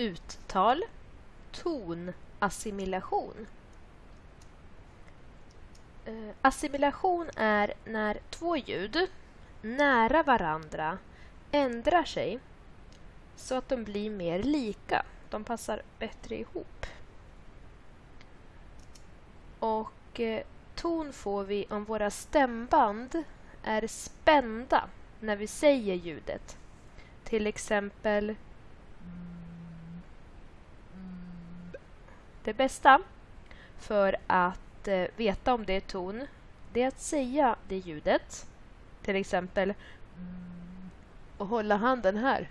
Uttal. Tonassimilation. Eh, assimilation är när två ljud nära varandra ändrar sig så att de blir mer lika. De passar bättre ihop. Och eh, ton får vi om våra stämband är spända när vi säger ljudet. Till exempel Det bästa för att eh, veta om det är ton, det är att säga det ljudet. Till exempel och hålla handen här.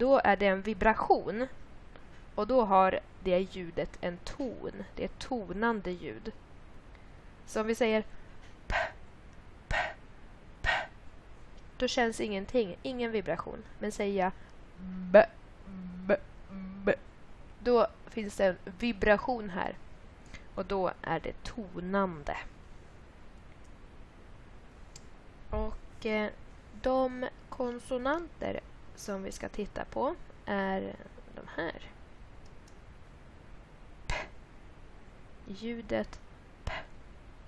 Då är det en vibration. Och då har det ljudet en ton. Det är ett tonande ljud. Så om vi säger p, p, p, då känns ingenting, ingen vibration. Men säger jag b, b, b, då finns det en vibration här. Och då är det tonande. Och eh, de konsonanter som vi ska titta på är de här. P. Ljudet P.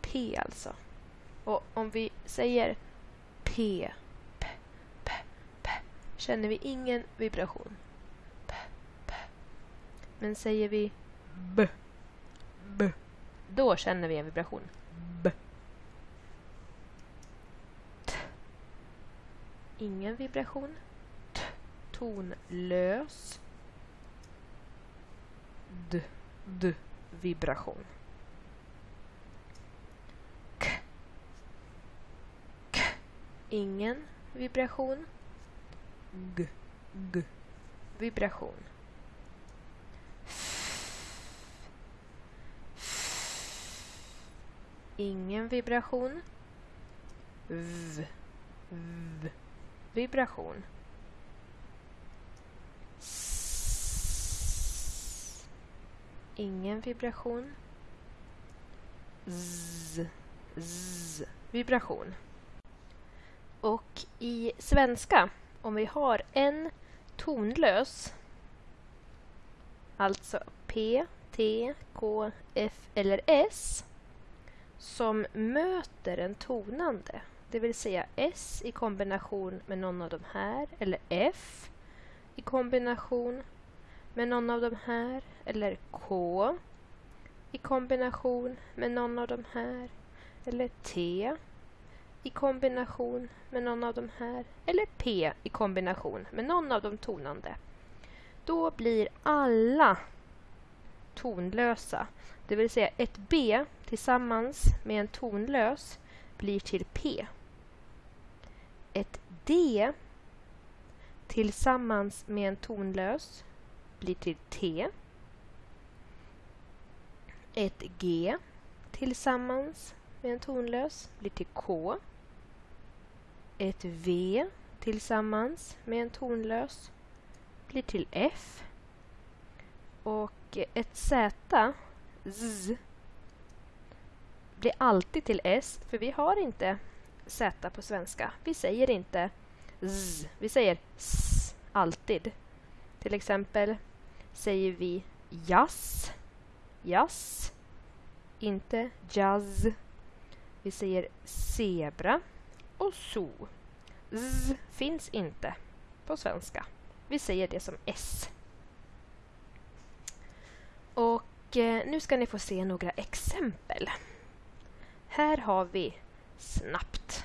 P alltså. Och om vi säger P, P, P, P känner vi ingen vibration. Men säger vi B, B, då känner vi en vibration. B. T. Ingen vibration. T. Tonlös. D, D, vibration. K. K. Ingen vibration. G, G, vibration. Ingen vibration. V, v, vibration. S. Ingen vibration. Z, z, vibration. Och i svenska, om vi har en tonlös, alltså P, T, K, F eller S, som möter en tonande, det vill säga S i kombination med någon av de här, eller F i kombination med någon av de här, eller K i kombination med någon av de här, eller T i kombination med någon av de här, eller P i kombination med någon av de tonande. Då blir alla tonlösa. Det vill säga ett B tillsammans med en tonlös blir till P. Ett D tillsammans med en tonlös blir till T. Ett G tillsammans med en tonlös blir till K. Ett V tillsammans med en tonlös blir till F. Och ett Z, Z, blir alltid till S, för vi har inte Z på svenska. Vi säger inte Z, vi säger S alltid. Till exempel säger vi jazz, jazz, inte jazz. Vi säger zebra och so. Z finns inte på svenska. Vi säger det som S. Och eh, nu ska ni få se några exempel. Här har vi snabbt.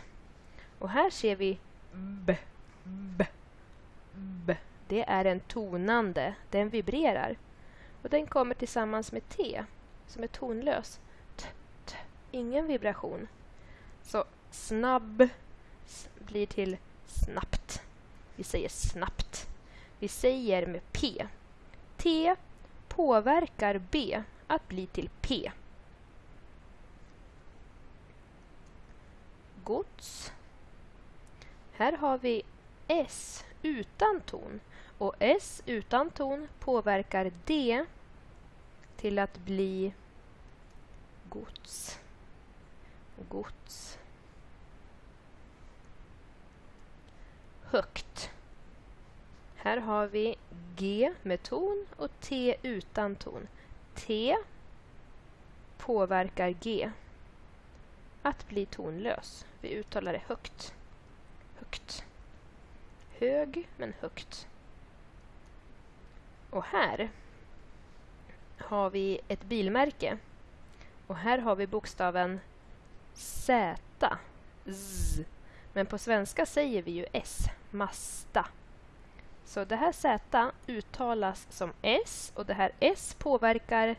Och här ser vi b, b, b. Det är en tonande, den vibrerar. Och den kommer tillsammans med T, som är tonlös. T, t, ingen vibration. Så snabb blir till snabbt. Vi säger snabbt. Vi säger med P. T påverkar B att bli till P. Gods. Här har vi S utan ton. Och S utan ton påverkar D till att bli gods. Gods. Högt. Här har vi G med ton och T utan ton. T påverkar G att bli tonlös. Vi uttalar det högt. Högt. Hög, men högt. Och här har vi ett bilmärke. Och här har vi bokstaven Z. Z. Men på svenska säger vi ju S. Masta. Så det här Z uttalas som S och det här S påverkar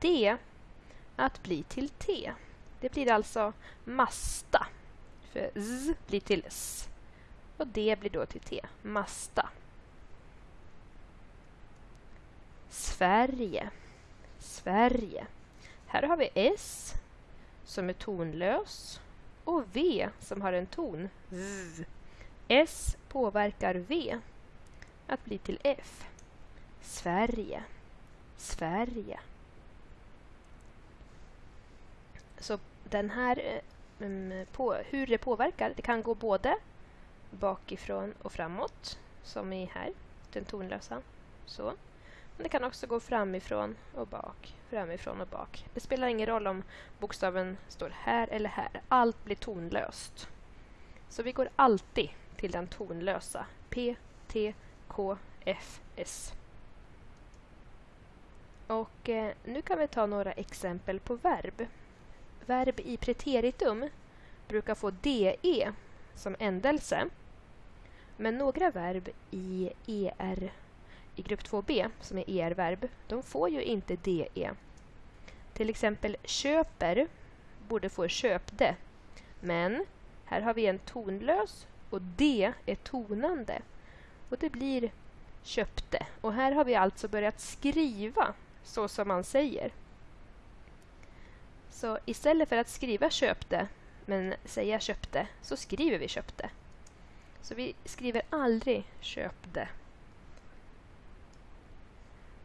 D att bli till T. Det blir alltså masta. För Z blir till S. Och D blir då till T. Masta. Sverige. Sverige. Här har vi S som är tonlös och V som har en ton. Z. S påverkar V att bli till F. Sverige. Sverige. Så den här, um, på, hur det påverkar, det kan gå både bakifrån och framåt, som i här, den tonlösa. Så. Men det kan också gå framifrån och bak, framifrån och bak. Det spelar ingen roll om bokstaven står här eller här. Allt blir tonlöst. Så vi går alltid till den tonlösa. P, T, KFS. Och eh, nu kan vi ta några exempel på verb. Verb i preteritum brukar få DE som ändelse. Men några verb i ER i grupp 2b, som är ER-verb, de får ju inte DE. Till exempel köper borde få köpte. Men här har vi en tonlös och D är tonande. Och det blir köpte. Och här har vi alltså börjat skriva så som man säger. Så istället för att skriva köpte men säga köpte så skriver vi köpte. Så vi skriver aldrig köpte.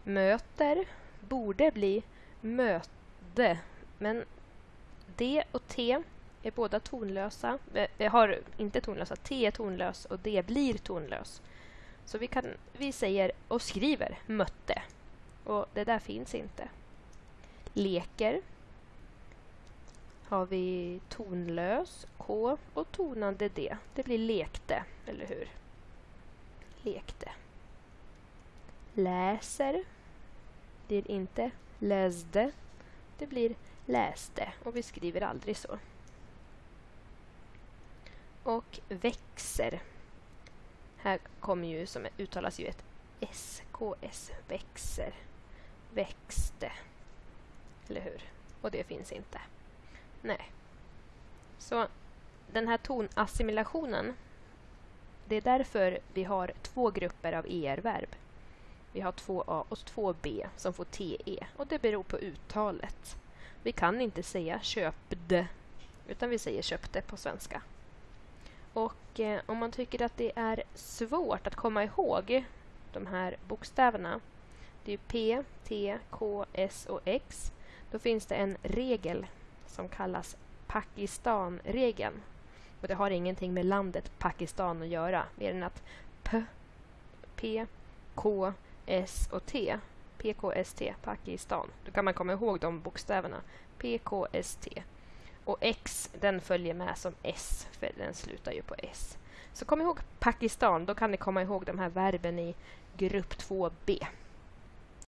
Möter borde bli möte men D och T är båda tonlösa. Vi har inte tonlösa. T är tonlös och D blir tonlös. Så vi, kan, vi säger och skriver mötte. Och det där finns inte. Leker har vi tonlös K och tonande D. Det blir lekte, eller hur? Lekte. Läser blir inte läsde. Det blir läste och vi skriver aldrig så. Och växer. Här kommer ju som uttalas ju ett SKS, växer, växte. Eller hur? Och det finns inte. Nej. Så den här tonassimilationen, det är därför vi har två grupper av ER-verb. Vi har två A och två B som får TE och det beror på uttalet. Vi kan inte säga köpde utan vi säger köpte på svenska. Och eh, om man tycker att det är svårt att komma ihåg de här bokstäverna, det är P, T, K, S och X, då finns det en regel som kallas Pakistanregeln. Och det har ingenting med landet Pakistan att göra, mer än att P, P, K, S och T, P, K, S, T, Pakistan. Då kan man komma ihåg de bokstäverna. P, K, S, T. Och X, den följer med som S, för den slutar ju på S. Så kom ihåg Pakistan, då kan ni komma ihåg de här verben i grupp 2b.